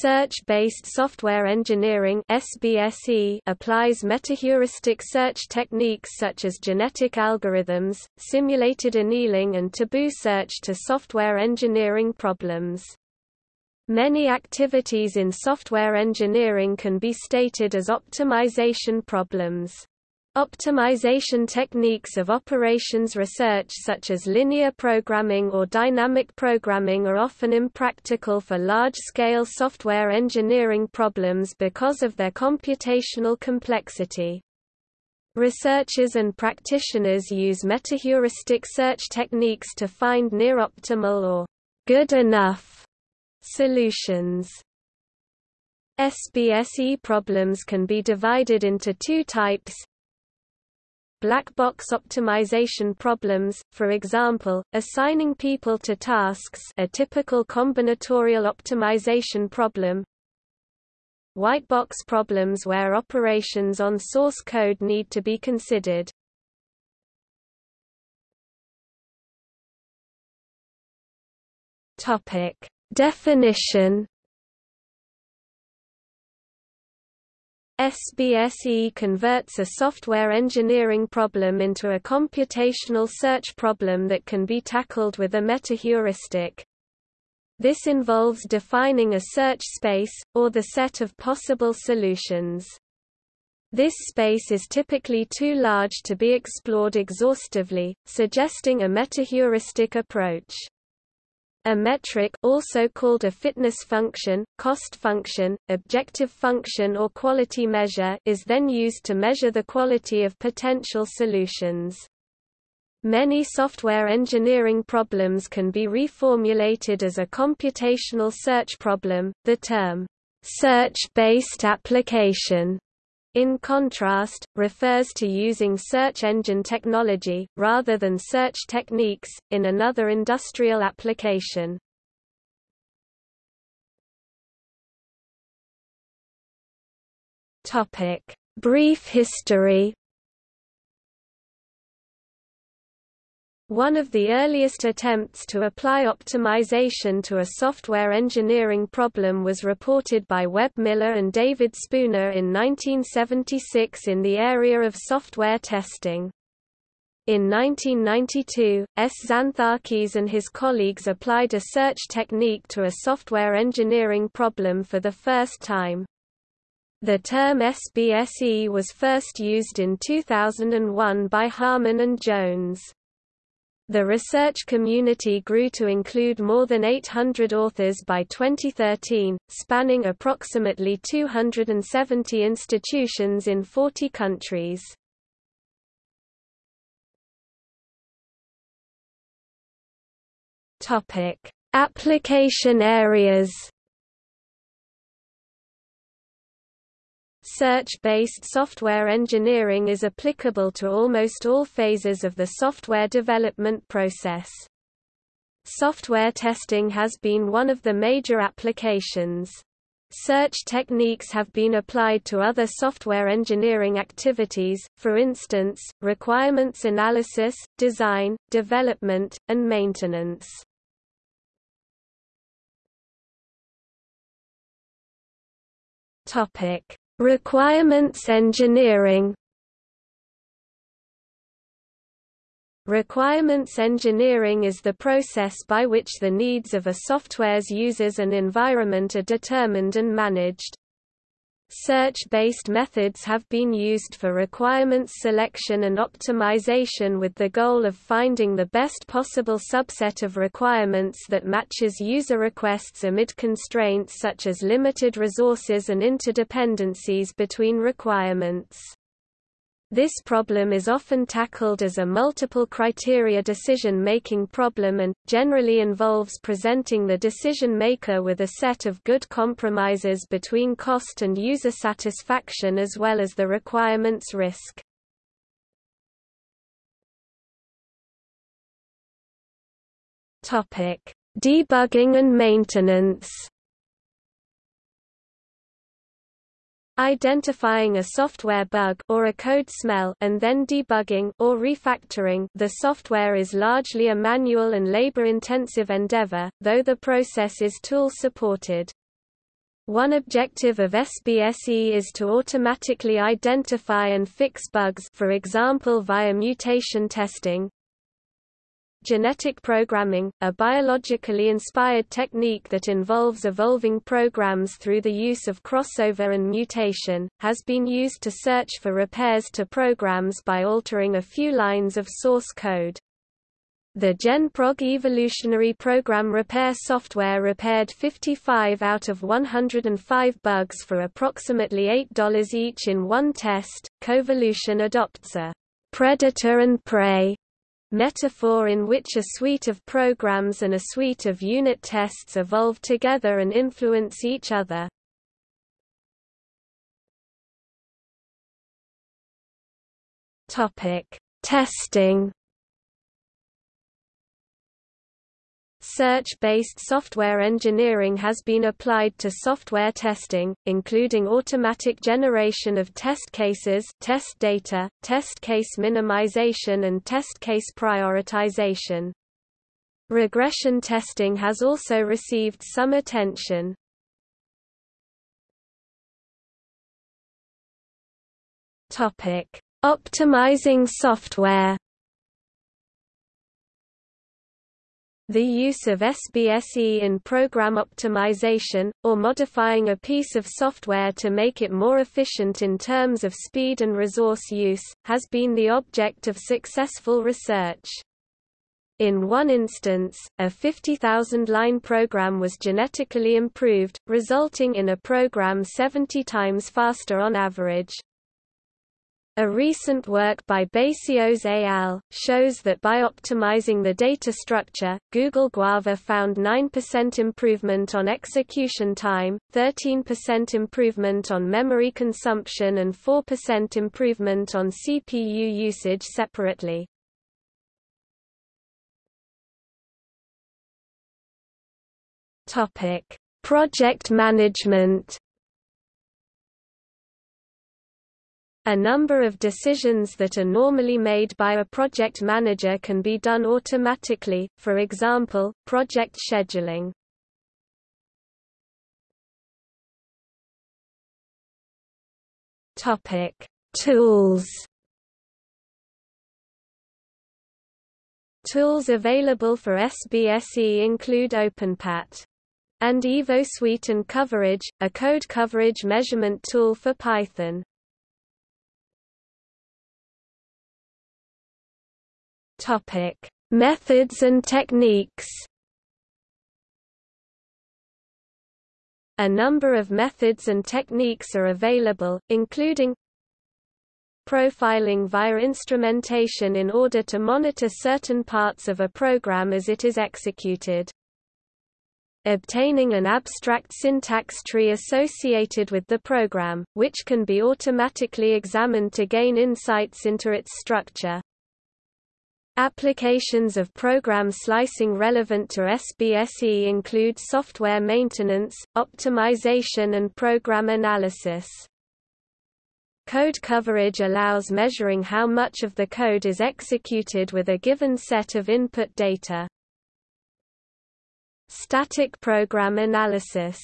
Search-based software engineering (SBSE) applies metaheuristic search techniques such as genetic algorithms, simulated annealing and tabu search to software engineering problems. Many activities in software engineering can be stated as optimization problems. Optimization techniques of operations research such as linear programming or dynamic programming are often impractical for large-scale software engineering problems because of their computational complexity. Researchers and practitioners use metaheuristic search techniques to find near-optimal or good enough solutions. SBSE problems can be divided into two types, black box optimization problems, for example, assigning people to tasks a typical combinatorial optimization problem white box problems where operations on source code need to be considered. Definition SBSE converts a software engineering problem into a computational search problem that can be tackled with a metaheuristic. This involves defining a search space, or the set of possible solutions. This space is typically too large to be explored exhaustively, suggesting a metaheuristic approach. A metric also called a fitness function, cost function, objective function or quality measure is then used to measure the quality of potential solutions. Many software engineering problems can be reformulated as a computational search problem. The term search-based application in contrast, refers to using search engine technology, rather than search techniques, in another industrial application. Brief history One of the earliest attempts to apply optimization to a software engineering problem was reported by Webb Miller and David Spooner in 1976 in the area of software testing. In 1992, S. Xanthakis and his colleagues applied a search technique to a software engineering problem for the first time. The term SBSE was first used in 2001 by Harman and Jones. The research community grew to include more than 800 authors by 2013, spanning approximately 270 institutions in 40 countries. Application areas Search-based software engineering is applicable to almost all phases of the software development process. Software testing has been one of the major applications. Search techniques have been applied to other software engineering activities, for instance, requirements analysis, design, development, and maintenance. Topic: Requirements engineering Requirements engineering is the process by which the needs of a software's users and environment are determined and managed. Search-based methods have been used for requirements selection and optimization with the goal of finding the best possible subset of requirements that matches user requests amid constraints such as limited resources and interdependencies between requirements. This problem is often tackled as a multiple criteria decision-making problem and, generally involves presenting the decision-maker with a set of good compromises between cost and user satisfaction as well as the requirement's risk. Debugging and maintenance identifying a software bug or a code smell and then debugging or refactoring the software is largely a manual and labor-intensive endeavor, though the process is tool-supported. One objective of SBSE is to automatically identify and fix bugs for example via mutation testing. Genetic programming, a biologically inspired technique that involves evolving programs through the use of crossover and mutation, has been used to search for repairs to programs by altering a few lines of source code. The GenProg evolutionary program repair software repaired 55 out of 105 bugs for approximately $8 each in one test. Coevolution adopts a predator and prey metaphor in which a suite of programs and a suite of unit tests evolve together and influence each other. Topic: Testing Search-based software engineering has been applied to software testing, including automatic generation of test cases test data, test case minimization and test case prioritization. Regression testing has also received some attention. Topic: Optimizing software The use of SBSE in program optimization, or modifying a piece of software to make it more efficient in terms of speed and resource use, has been the object of successful research. In one instance, a 50,000-line program was genetically improved, resulting in a program 70 times faster on average. A recent work by Basios et al. shows that by optimizing the data structure, Google Guava found 9% improvement on execution time, 13% improvement on memory consumption and 4% improvement on CPU usage separately. Project management A number of decisions that are normally made by a project manager can be done automatically, for example, project scheduling. Topic: Tools. Tools available for SBSE include OpenPat and EvoSuite and Coverage, a code coverage measurement tool for Python. Topic: Methods and techniques. A number of methods and techniques are available, including profiling via instrumentation in order to monitor certain parts of a program as it is executed. Obtaining an abstract syntax tree associated with the program, which can be automatically examined to gain insights into its structure. Applications of program slicing relevant to SBSE include software maintenance, optimization and program analysis. Code coverage allows measuring how much of the code is executed with a given set of input data. Static program analysis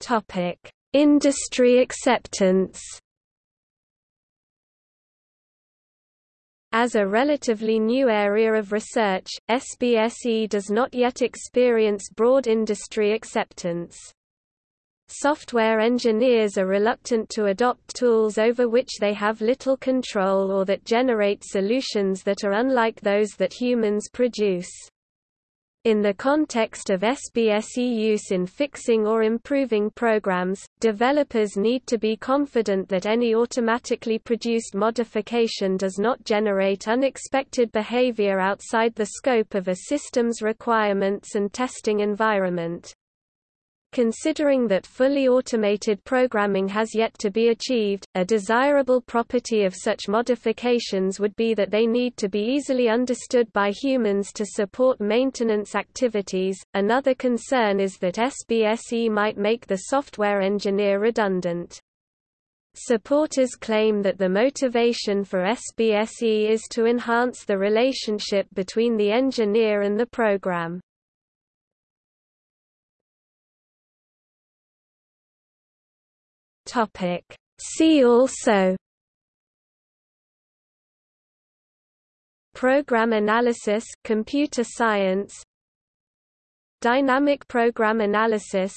topic Industry acceptance As a relatively new area of research, SBSE does not yet experience broad industry acceptance. Software engineers are reluctant to adopt tools over which they have little control or that generate solutions that are unlike those that humans produce. In the context of SBSE use in fixing or improving programs, developers need to be confident that any automatically produced modification does not generate unexpected behavior outside the scope of a system's requirements and testing environment. Considering that fully automated programming has yet to be achieved, a desirable property of such modifications would be that they need to be easily understood by humans to support maintenance activities. Another concern is that SBSE might make the software engineer redundant. Supporters claim that the motivation for SBSE is to enhance the relationship between the engineer and the program. Topic. See also Program analysis computer science Dynamic program analysis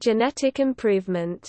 Genetic improvement